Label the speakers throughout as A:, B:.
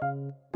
A: Thank you.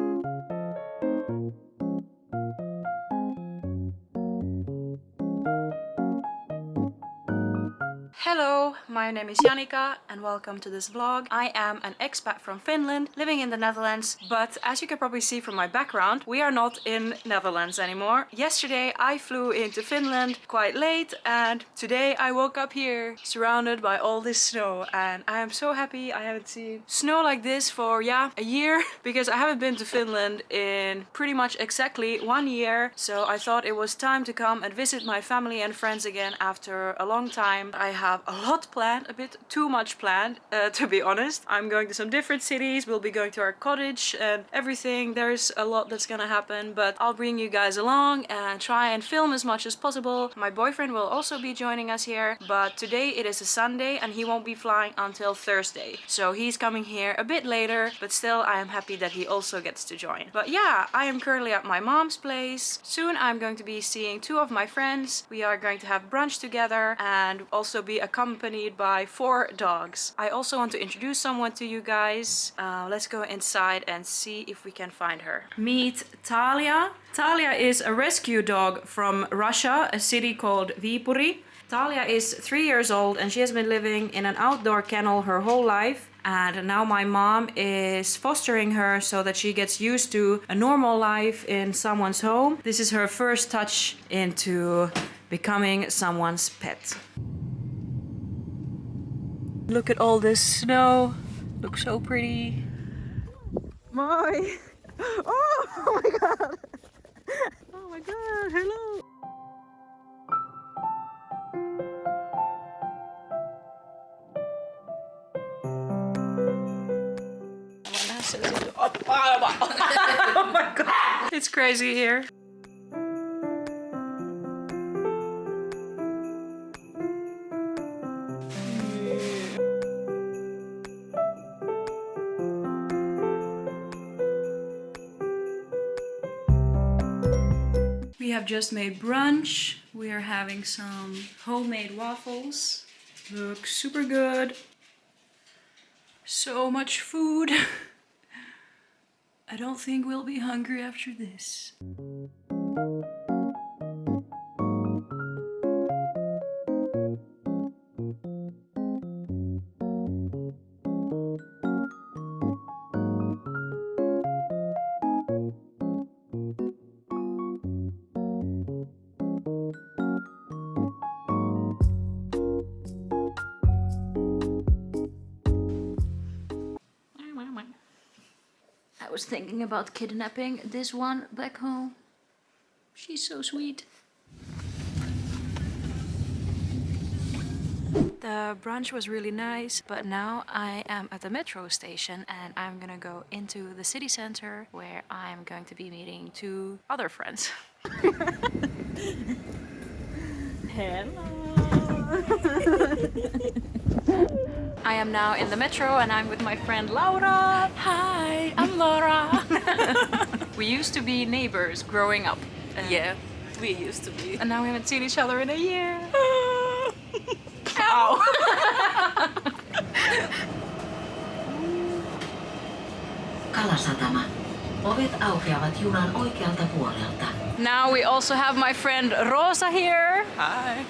A: My name is Janika and welcome to this vlog. I am an expat from Finland, living in the Netherlands, but as you can probably see from my background, we are not in Netherlands anymore. Yesterday I flew into Finland quite late and today I woke up here surrounded by all this snow and I am so happy I haven't seen snow like this for, yeah, a year because I haven't been to Finland in pretty much exactly one year. So I thought it was time to come and visit my family and friends again after a long time. I have a lot planned, a bit too much planned, uh, to be honest. I'm going to some different cities, we'll be going to our cottage and everything. There's a lot that's gonna happen, but I'll bring you guys along and try and film as much as possible. My boyfriend will also be joining us here, but today it is a Sunday and he won't be flying until Thursday. So he's coming here a bit later, but still I am happy that he also gets to join. But yeah, I am currently at my mom's place. Soon I'm going to be seeing two of my friends. We are going to have brunch together and also be accompanied by four dogs. I also want to introduce someone to you guys. Uh, let's go inside and see if we can find her. Meet Talia. Talia is a rescue dog from Russia, a city called Viipuri. Talia is three years old and she has been living in an outdoor kennel her whole life and now my mom is fostering her so that she gets used to a normal life in someone's home. This is her first touch into becoming someone's pet. Look at all this snow. Looks so pretty. My. Oh, oh my god. Oh my god. Hello. oh my god. It's crazy here. Just made brunch. We are having some homemade waffles. Look super good. So much food. I don't think we'll be hungry after this. Was thinking about kidnapping this one back home. She's so sweet. The brunch was really nice, but now I am at the metro station and I'm gonna go into the city center where I'm going to be meeting two other friends. Hello! I am now in the metro and I'm with my friend Laura. Hi, I'm Laura. we used to be neighbors growing up.
B: yeah, we used to be.
A: And now we haven't seen each other in a year.
B: Ow!
C: Kalasatama. Ovet aukeavat junan oikealta puolelta.
A: Now we also have my friend Rosa here.
B: Hi.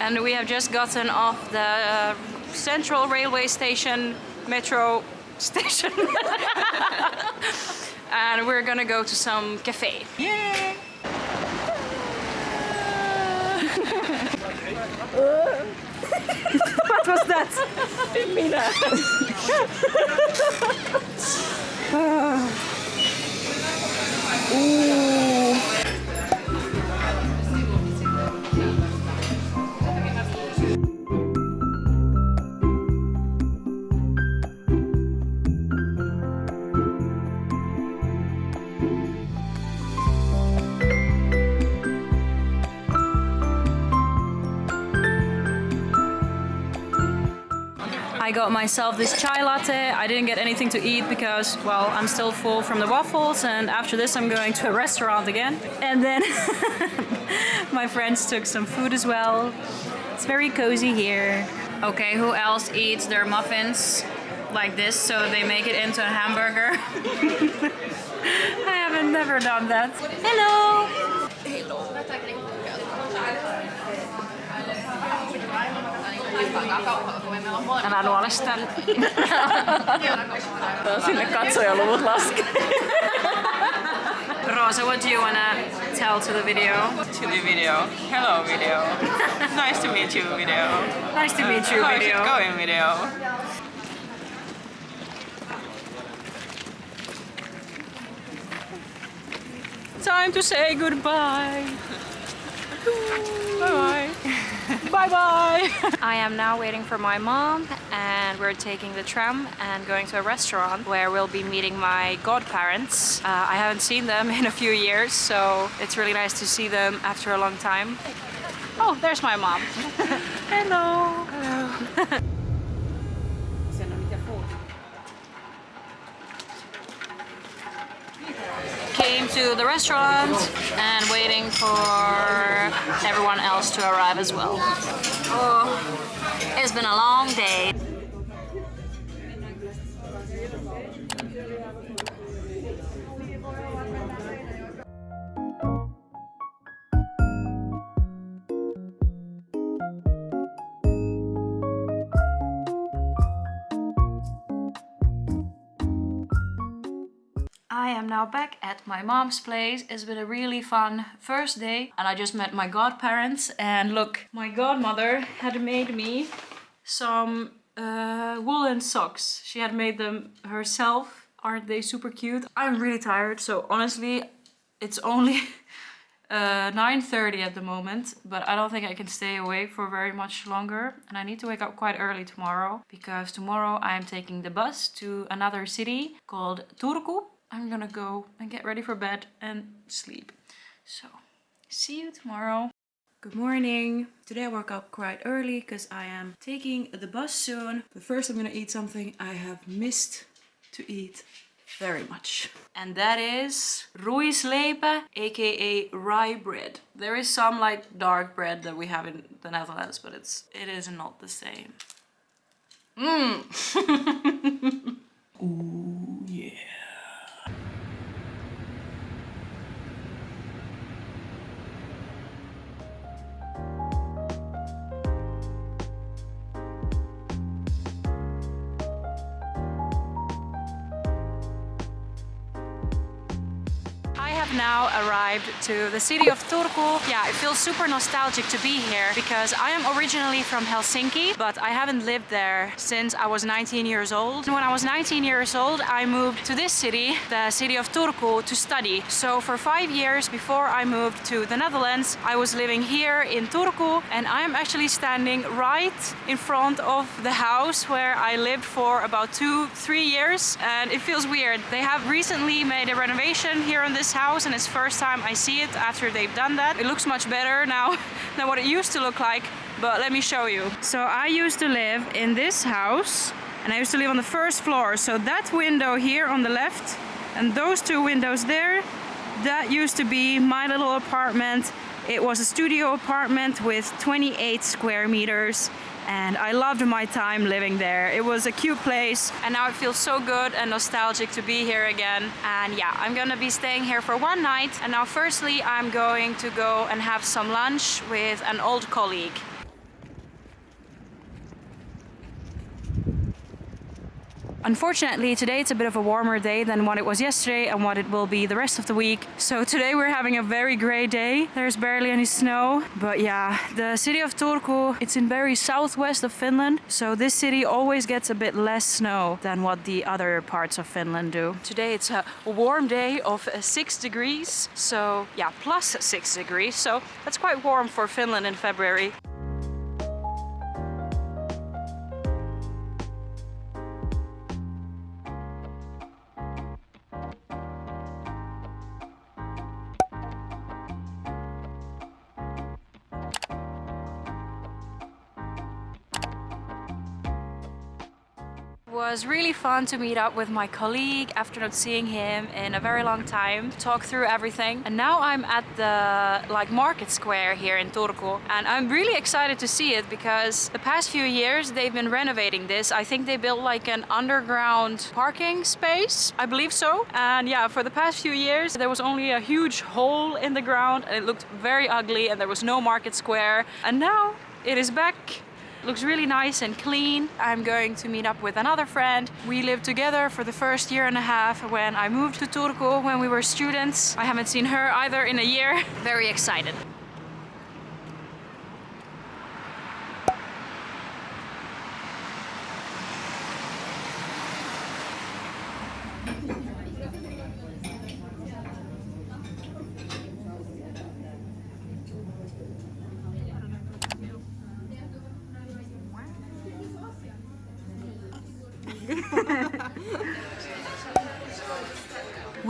A: and we have just gotten off the uh, Central Railway Station, metro station. and we're gonna go to some cafe.
B: Yay!
A: what was that?
B: Mina.
A: Ah. Ooh. Got myself this chai latte. I didn't get anything to eat because, well, I'm still full from the waffles and after this I'm going to a restaurant again. And then my friends took some food as well. It's very cozy here. Okay, who else eats their muffins like this, so they make it into a hamburger. I haven't never done that. Hello! Älä nuole sitä.
B: Sinne katsojaluvut laskee.
A: Rosa, what do you wanna tell to the video?
B: To the video. Hello video. nice to meet you video.
A: Nice to meet you,
B: How's
A: video.
B: it going video?
A: Time to say goodbye. Bye bye. bye bye. I am now waiting for my mom and we're taking the tram and going to a restaurant where we'll be meeting my godparents. Uh, I haven't seen them in a few years, so it's really nice to see them after a long time. Oh, there's my mom. Hello. Hello. Came to the restaurant and waiting for everyone else to arrive as well. Oh, it's been a long day. I am now back at my mom's place. It's been a really fun first day and I just met my godparents and look, my godmother had made me some uh, woolen socks. She had made them herself. Aren't they super cute? I'm really tired, so honestly, it's only uh, 9.30 at the moment, but I don't think I can stay awake for very much longer. And I need to wake up quite early tomorrow because tomorrow I am taking the bus to another city called Turku. I'm gonna go and get ready for bed and sleep. So, see you tomorrow. Good morning. Today I woke up quite early because I am taking the bus soon. But first I'm gonna eat something I have missed to eat very much. And that is ruisleipä, aka rye bread. There is some like dark bread that we have in the Netherlands, but it's it is not the same. Mmm. Ooh yeah. Now arrived to the city of Turku. Yeah, it feels super nostalgic to be here because I am originally from Helsinki, but I haven't lived there since I was 19 years old. When I was 19 years old, I moved to this city, the city of Turku, to study. So for five years before I moved to the Netherlands, I was living here in Turku and I am actually standing right in front of the house where I lived for about two, three years and it feels weird. They have recently made a renovation here on this house and first time I see it after they've done that. It looks much better now than what it used to look like, but let me show you. So I used to live in this house and I used to live on the first floor. So that window here on the left and those two windows there, that used to be my little apartment. It was a studio apartment with 28 square meters and I loved my time living there. It was a cute place and now it feels so good and nostalgic to be here again. And yeah, I'm gonna be staying here for one night. And now firstly, I'm going to go and have some lunch with an old colleague. Unfortunately, today it's a bit of a warmer day than what it was yesterday and what it will be the rest of the week. So today we're having a very grey day. There's barely any snow. But yeah, the city of Turku, it's in very southwest of Finland. So this city always gets a bit less snow than what the other parts of Finland do. Today it's a warm day of uh, 6 degrees. So yeah, plus 6 degrees. So that's quite warm for Finland in February. Was really fun to meet up with my colleague after not seeing him in a very long time, talk through everything. And now I'm at the like market square here in Turku and I'm really excited to see it because the past few years they've been renovating this. I think they built like an underground parking space, I believe so. And yeah, for the past few years there was only a huge hole in the ground and it looked very ugly and there was no market square. And now it is back looks really nice and clean. I'm going to meet up with another friend. We lived together for the first year and a half when I moved to Turku when we were students. I haven't seen her either in a year. Very excited.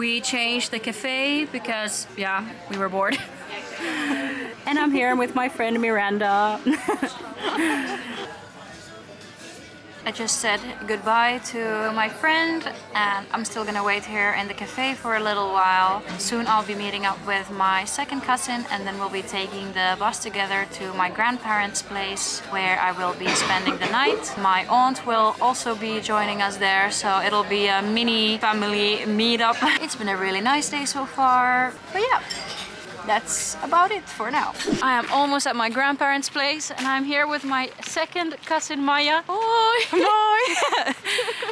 A: We changed the cafe because, yeah, we were bored. and I'm here with my friend Miranda. I just said goodbye to my friend and I'm still gonna wait here in the cafe for a little while. Soon I'll be meeting up with my second cousin and then we'll be taking the bus together to my grandparents' place where I will be spending the night. My aunt will also be joining us there so it'll be a mini family meetup. It's been a really nice day so far, but yeah that's about it for now. I am almost at my grandparents' place and I'm here with my second cousin Maya. Moi! Moi!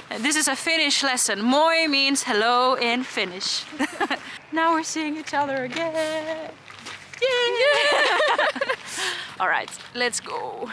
A: this is a Finnish lesson. Moi means hello in Finnish. now we're seeing each other again. Yeah! All right, let's go.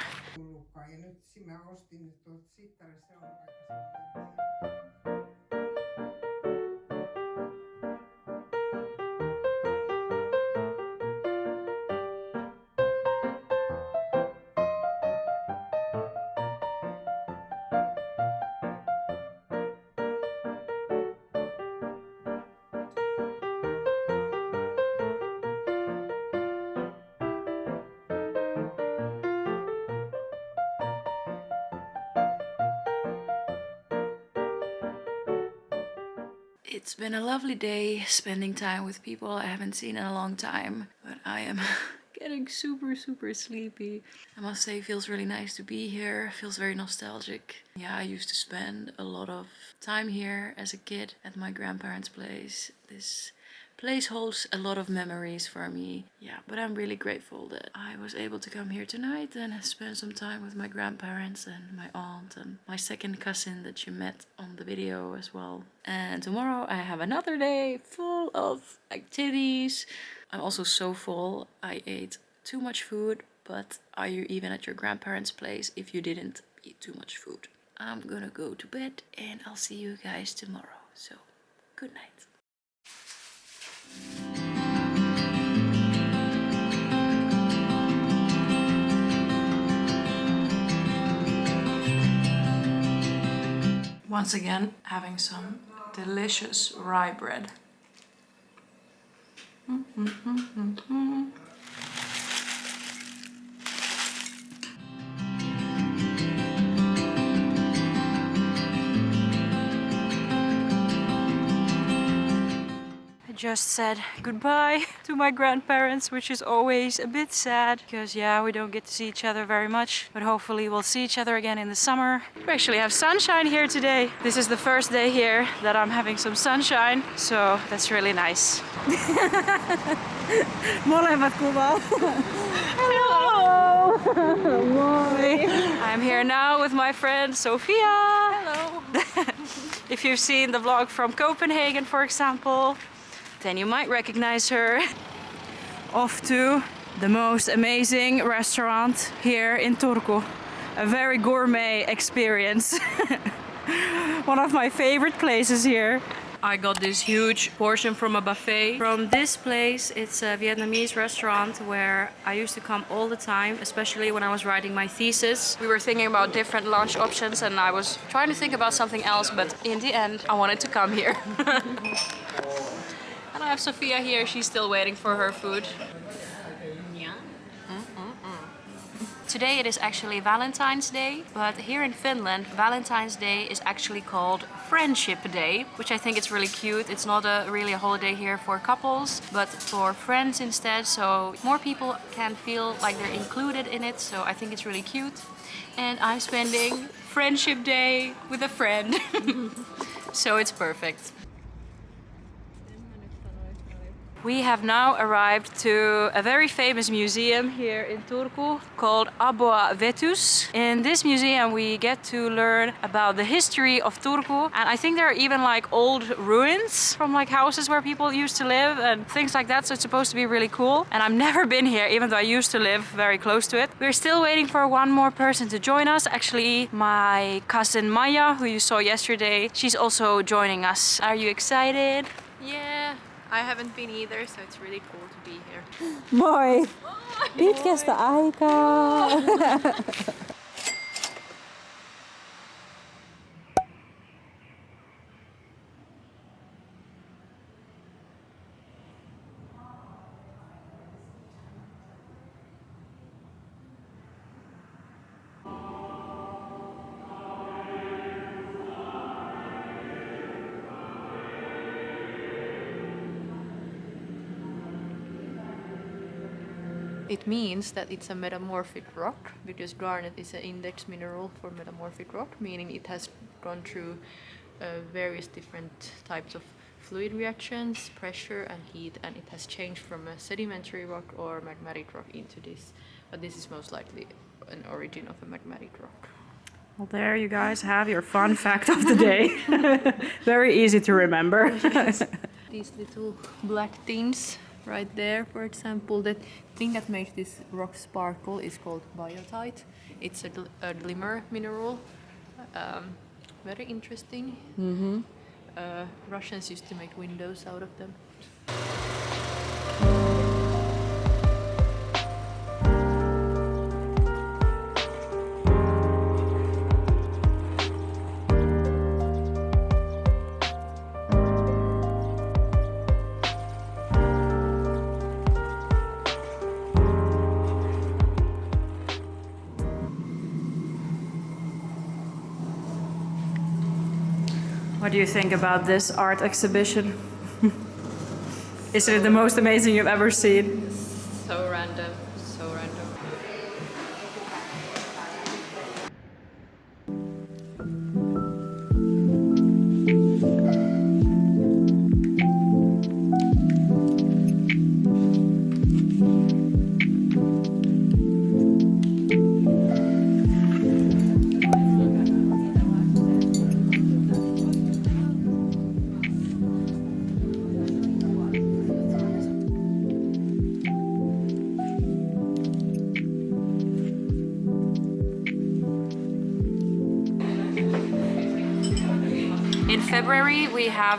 A: It's been a lovely day spending time with people I haven't seen in a long time, but I am getting super super sleepy. I must say it feels really nice to be here, feels very nostalgic. Yeah, I used to spend a lot of time here as a kid at my grandparents' place. This place holds a lot of memories for me. Yeah, but I'm really grateful that I was able to come here tonight and spend some time with my grandparents and my aunt and my second cousin that you met on the video as well. And tomorrow I have another day full of activities. I'm also so full. I ate too much food, but are you even at your grandparents' place if you didn't eat too much food? I'm gonna go to bed and I'll see you guys tomorrow. So, good night. Once again, having some delicious rye bread. I just said goodbye to my grandparents, which is always a bit sad because yeah, we don't get to see each other very much, but hopefully we'll see each other again in the summer. We actually have sunshine here today. This is the first day here that I'm having some sunshine, so that's really nice. Molemmat kuvaa. Hello! Moi! I'm here now with my friend Sofia. Hello! if you've seen the vlog from Copenhagen, for example, then you might recognize her. Off to the most amazing restaurant here in Turku. A very gourmet experience. One of my favorite places here. I got this huge portion from a buffet from this place. It's a Vietnamese restaurant where I used to come all the time, especially when I was writing my thesis. We were thinking about different lunch options and I was trying to think about something else, but in the end, I wanted to come here. have Sophia here. She's still waiting for her food. Today it is actually Valentine's Day, but here in Finland, Valentine's Day is actually called Friendship Day, which I think is really cute. It's not a really a holiday here for couples, but for friends instead, so more people can feel like they're included in it, so I think it's really cute. And I'm spending Friendship Day with a friend, so it's perfect. We have now arrived to a very famous museum here in Turku called Aboa Vetus. In this museum we get to learn about the history of Turku and I think there are even like old ruins from like houses where people used to live and things like that so it's supposed to be really cool and I've never been here even though I used to live very close to it. We're still waiting for one more person to join us. Actually my cousin Maya who you saw yesterday she's also joining us. Are you excited?
D: Yeah, I haven't been either, so it's really cool to be here.
E: Moi! Pitkästä aikaa!
D: It means that it's a metamorphic rock because garnet is an index mineral for metamorphic rock, meaning it has gone through uh, various different types of fluid reactions, pressure and heat, and it has changed from a sedimentary rock or magmatic rock into this. But this is most likely an origin of a magmatic rock.
A: Well, there you guys have your fun fact of the day. Very easy to remember.
D: These little black things right there, for example, the thing that makes this rock sparkle is called biotite. It's a, gl- a glimmer mineral. Um, very interesting. Mm-hmm. Uh, Russians used to make windows out of them.
A: What do you think about this art exhibition? Is it the most amazing you've ever seen?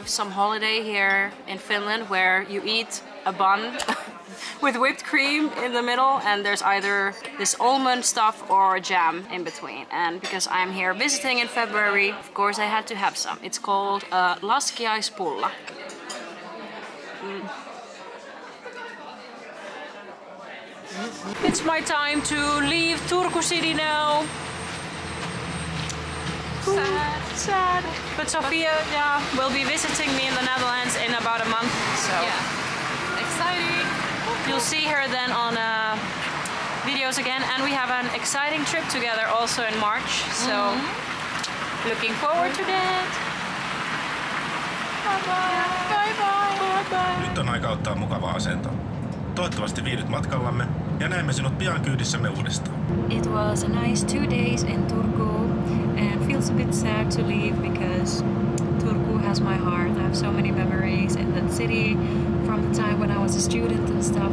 A: Have some holiday here in Finland where you eat a bun with whipped cream in the middle and there's either this almond stuff or jam in between. And because I'm here visiting in February, of course I had to have some. It's called uh, laskiaispulla. Mm. It's my time to leave Turku city now. Sad. But Sophia, yeah, will be visiting me in the Netherlands in about a month. So
D: Yeah, exciting.
A: you'll see her then on uh, videos again. And we have an exciting trip together also in March. So looking forward to that. Bye bye. Bye bye. Bye bye.
F: Nyt on aika ottaa mukava asento. Toivottavasti viihdyt matkallamme ja näemme sinut pian kyydissämme uudestaan.
A: It was a nice two days in Turku feels a bit sad to leave because Turku has my heart. I have so many memories in that city from the time when I was a student and stuff.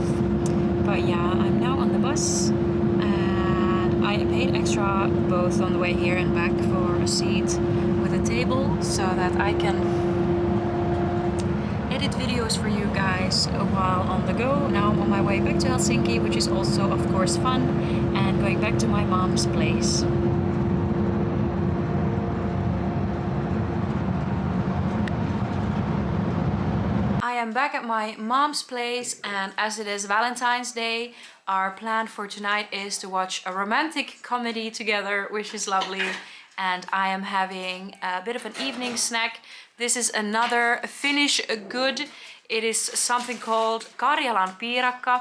A: But yeah, I'm now on the bus and I paid extra both on the way here and back for a seat with a table so that I can edit videos for you guys while on the go. Now I'm on my way back to Helsinki, which is also of course fun, and going back to my mom's place. I am am back at my mom's place and as it is Valentine's Day, our plan for tonight is to watch a romantic comedy together, which is lovely. And I am having a bit of an evening snack. This is another Finnish good. It is something called Karjalan piirakka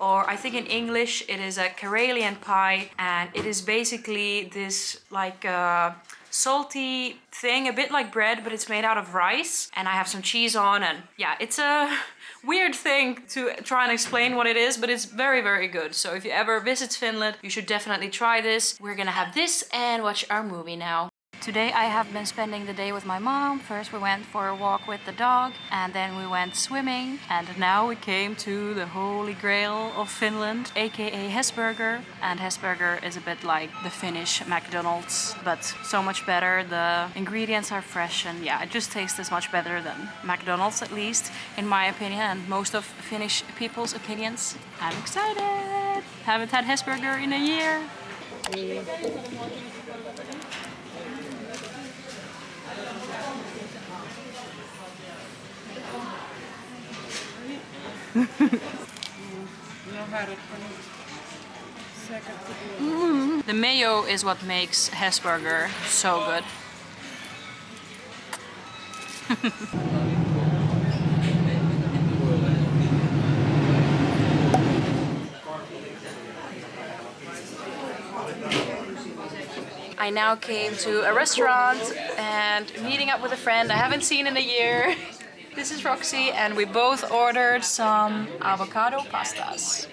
A: or I think in English it is a Karelian pie and it is basically this like uh, salty thing, a bit like bread, but it's made out of rice and I have some cheese on and yeah, it's a weird thing to try and explain what it is, but it's very, very good. So if you ever visit Finland, you should definitely try this. We're gonna have this and watch our movie now. Today I have been spending the day with my mom. First we went for a walk with the dog and then we went swimming and now we came to the holy grail of Finland aka Hesburger and Hesburger is a bit like the Finnish McDonald's but so much better. The ingredients are fresh and yeah it just tastes much better than McDonald's at least in my opinion and most of Finnish people's opinions. I'm excited! Haven't had Hesburger in a year. Mm-hmm. The mayo is what makes Hesburger so good. I now came to a restaurant and meeting up with a friend I haven't seen in a year. This is Roxy and we both ordered some avocado pastas.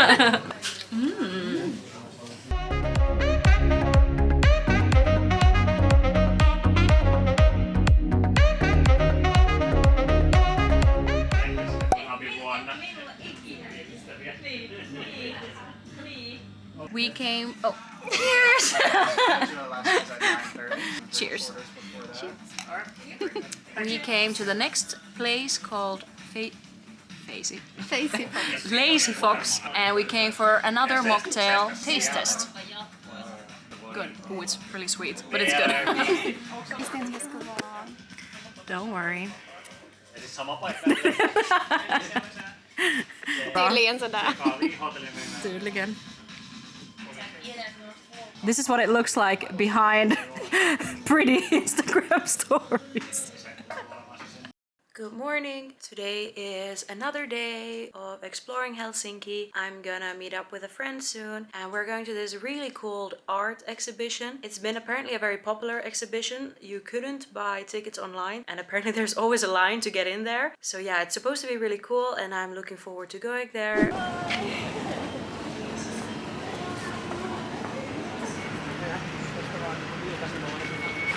A: Mm. We came. Oh, cheers! Cheers. We came to the next place called Fa Lazy. Lazy Fox, and we came for another mocktail taste test. Good. Oh, it's really sweet, but it's good. Don't worry.
G: Tydligen sådär.
A: Tydligen. This is what it looks like behind pretty Instagram stories. Good morning. Today is another day of exploring Helsinki. I'm gonna meet up with a friend soon and we're going to this really cool art exhibition. It's been apparently a very popular exhibition. You couldn't buy tickets online and apparently there's always a line to get in there. So yeah, it's supposed to be really cool and I'm looking forward to going there.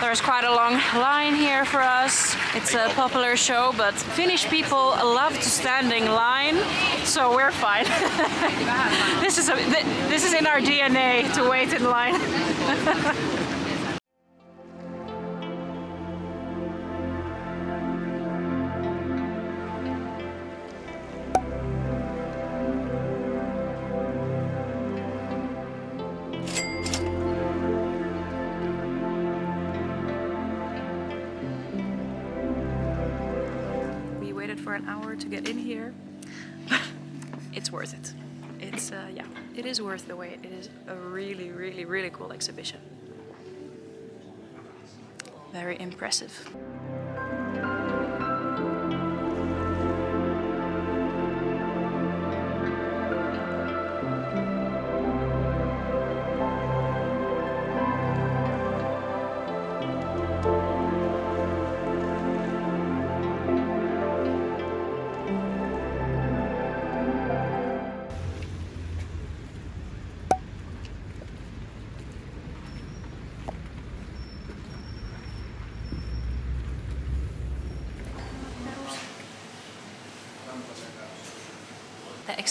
A: There's quite a long line here for us. It's a popular show, but Finnish people love to stand in line, so we're fine. this is a, this is in our DNA to wait in line. get in here. it's worth it. It's, uh, yeah, it is worth the wait. It is a really, really, really cool exhibition. Very impressive.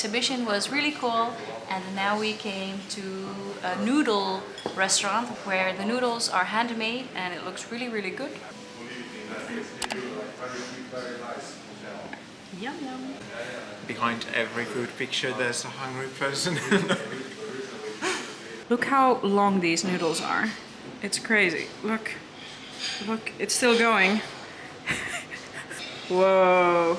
A: Exhibition was really cool and now we came to a noodle restaurant where the noodles are handmade and it looks really really good. Yum yum.
G: Behind every food picture there's a hungry person.
A: Look how long these noodles are. It's crazy. Look. Look, it's still going. Whoa.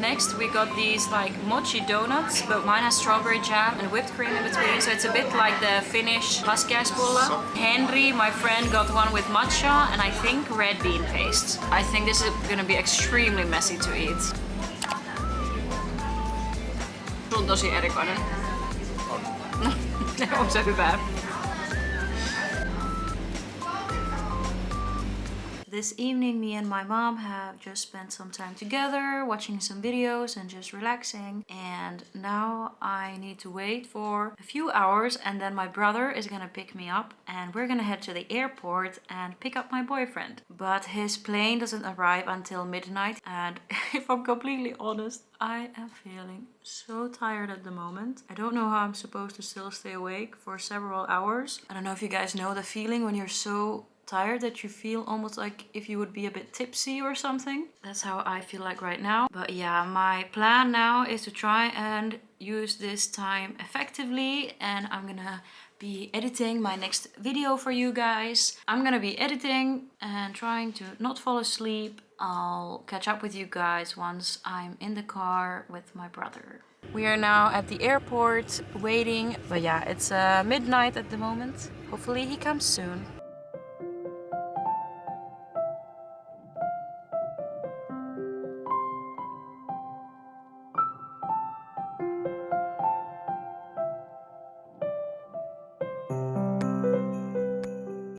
A: Next we got these like mochi donuts, but mine has strawberry jam and whipped cream in between, so it's a bit like the Finnish laskiaispulla. Henry, my friend, got one with matcha and I think red bean paste. I think this is gonna be extremely messy to eat. Tosi erikoinen. On se hyvä. This evening, me and my mom have just spent some time together, watching some videos and just relaxing. And now I need to wait for a few hours and then my brother is gonna pick me up and we're gonna head to the airport and pick up my boyfriend. But his plane doesn't arrive until midnight and if I'm completely honest, I am feeling so tired at the moment. I don't know how I'm supposed to still stay awake for several hours. I don't know if you guys know the feeling when you're so tired that you feel almost like if you would be a bit tipsy or something. That's how I feel like right now. But yeah, my plan now is to try and use this time effectively and I'm gonna be editing my next video for you guys. I'm gonna be editing and trying to not fall asleep. I'll catch up with you guys once I'm in the car with my brother. We are now at the airport waiting, but yeah, it's uh, midnight at the moment. Hopefully he comes soon.